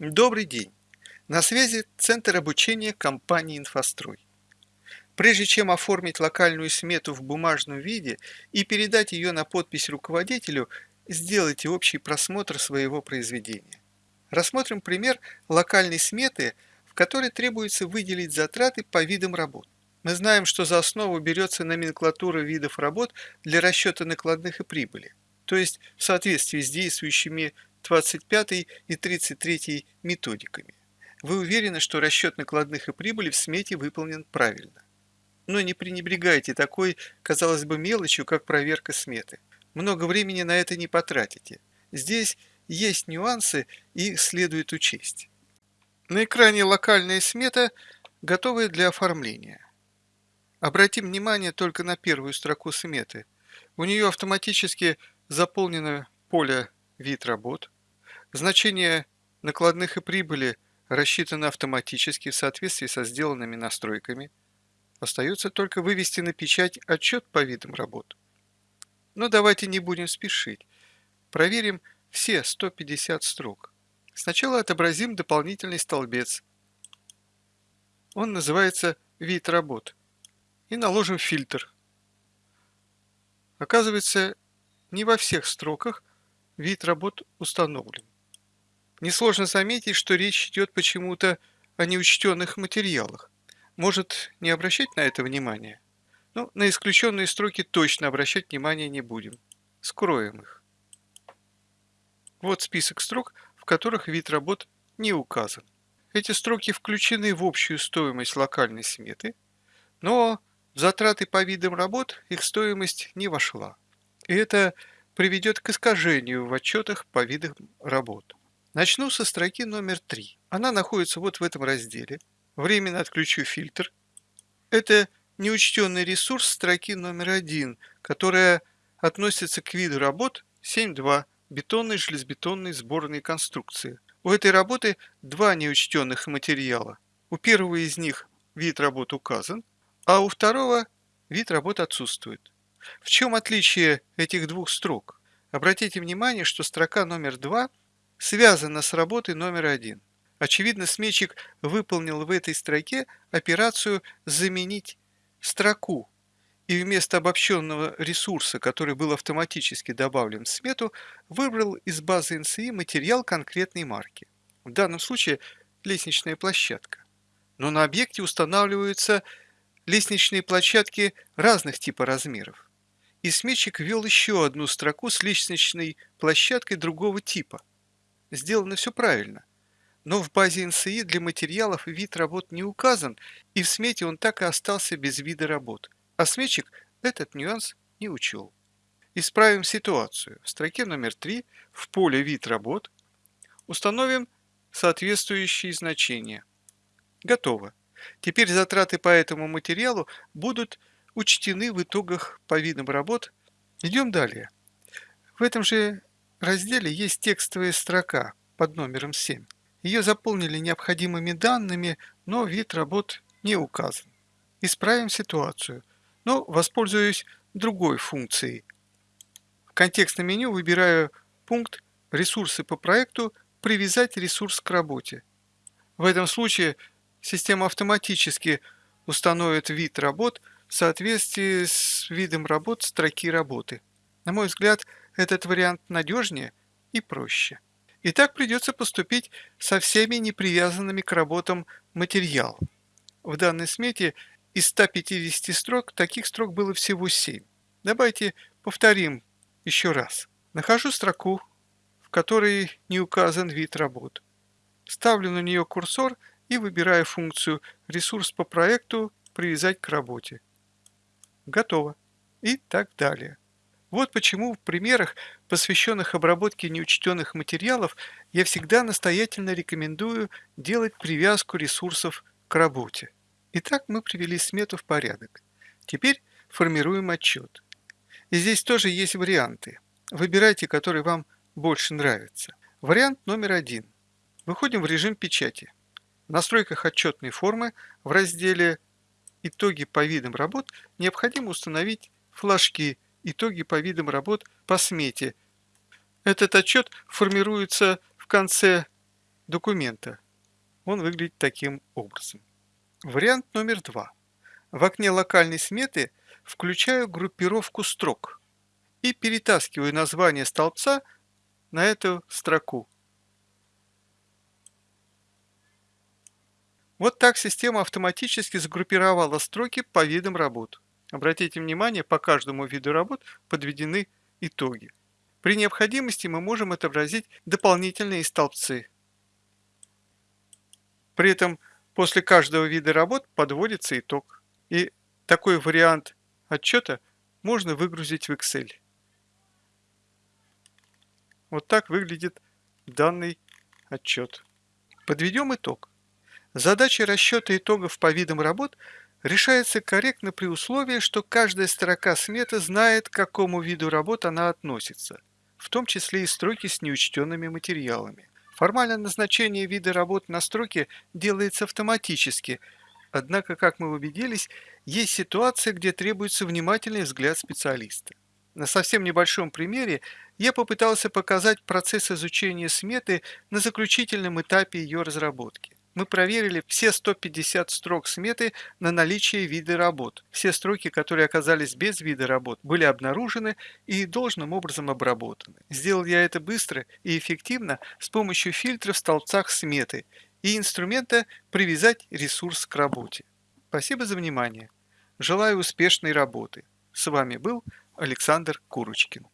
Добрый день! На связи Центр обучения компании «Инфострой». Прежде чем оформить локальную смету в бумажном виде и передать ее на подпись руководителю, сделайте общий просмотр своего произведения. Рассмотрим пример локальной сметы, в которой требуется выделить затраты по видам работ. Мы знаем, что за основу берется номенклатура видов работ для расчета накладных и прибыли, то есть в соответствии с действующими 25 и 33 методиками. Вы уверены, что расчет накладных и прибыли в смете выполнен правильно. Но не пренебрегайте такой, казалось бы, мелочью, как проверка сметы. Много времени на это не потратите. Здесь есть нюансы, и их следует учесть. На экране локальная смета, готовая для оформления. Обратим внимание только на первую строку сметы. У нее автоматически заполнено поле «Вид работ», Значение накладных и прибыли рассчитано автоматически в соответствии со сделанными настройками. Остается только вывести на печать отчет по видам работ. Но давайте не будем спешить. Проверим все 150 строк. Сначала отобразим дополнительный столбец. Он называется «Вид работ». И наложим фильтр. Оказывается, не во всех строках вид работ установлен. Несложно заметить, что речь идет почему-то о неучтенных материалах. Может, не обращать на это внимание? Но на исключенные строки точно обращать внимание не будем. Скроем их. Вот список строк, в которых вид работ не указан. Эти строки включены в общую стоимость локальной сметы, но в затраты по видам работ их стоимость не вошла. И это приведет к искажению в отчетах по видам работ. Начну со строки номер 3. Она находится вот в этом разделе. Временно отключу фильтр. Это неучтенный ресурс строки номер 1, которая относится к виду работ 7.2 бетонной железобетонной сборной конструкции. У этой работы два неучтенных материала. У первого из них вид работ указан, а у второго вид работ отсутствует. В чем отличие этих двух строк? Обратите внимание, что строка номер 2 – связано с работой номер один. Очевидно, сметчик выполнил в этой строке операцию «заменить строку» и вместо обобщенного ресурса, который был автоматически добавлен в смету, выбрал из базы NCI материал конкретной марки. В данном случае лестничная площадка. Но на объекте устанавливаются лестничные площадки разных типа размеров. И сметчик ввел еще одну строку с лестничной площадкой другого типа – сделано все правильно. Но в базе НСИ для материалов вид работ не указан, и в смете он так и остался без вида работ. А сметчик этот нюанс не учел. Исправим ситуацию. В строке номер 3 в поле «Вид работ» установим соответствующие значения. Готово. Теперь затраты по этому материалу будут учтены в итогах по видам работ. Идем далее. В этом же разделе есть текстовая строка под номером 7. Ее заполнили необходимыми данными, но вид работ не указан. Исправим ситуацию, но воспользуюсь другой функцией. В контекстном меню выбираю пункт «Ресурсы по проекту. Привязать ресурс к работе». В этом случае система автоматически установит вид работ в соответствии с видом работ строки работы. На мой взгляд, этот вариант надежнее и проще. И так придется поступить со всеми непривязанными к работам материал. В данной смете из 150 строк таких строк было всего 7. Давайте повторим еще раз. Нахожу строку, в которой не указан вид работ. Ставлю на нее курсор и выбираю функцию «Ресурс по проекту привязать к работе». Готово. И так далее. Вот почему в примерах, посвященных обработке неучтенных материалов, я всегда настоятельно рекомендую делать привязку ресурсов к работе. Итак, мы привели смету в порядок. Теперь формируем отчет. И здесь тоже есть варианты. Выбирайте, который вам больше нравится. Вариант номер один. Выходим в режим печати. В настройках отчетной формы в разделе «Итоги по видам работ» необходимо установить флажки итоги по видам работ по смете. Этот отчет формируется в конце документа. Он выглядит таким образом. Вариант номер два. В окне локальной сметы включаю группировку строк и перетаскиваю название столбца на эту строку. Вот так система автоматически сгруппировала строки по видам работ. Обратите внимание, по каждому виду работ подведены итоги. При необходимости мы можем отобразить дополнительные столбцы. При этом после каждого вида работ подводится итог. И такой вариант отчета можно выгрузить в Excel. Вот так выглядит данный отчет. Подведем итог. Задача расчета итогов по видам работ решается корректно при условии, что каждая строка сметы знает, к какому виду работ она относится, в том числе и строки с неучтенными материалами. Формальное назначение вида работ на строке делается автоматически, однако, как мы убедились, есть ситуация, где требуется внимательный взгляд специалиста. На совсем небольшом примере я попытался показать процесс изучения сметы на заключительном этапе ее разработки. Мы проверили все 150 строк сметы на наличие вида работ. Все строки, которые оказались без вида работ, были обнаружены и должным образом обработаны. Сделал я это быстро и эффективно с помощью фильтра в столбцах сметы и инструмента «Привязать ресурс к работе». Спасибо за внимание. Желаю успешной работы. С вами был Александр Курочкин.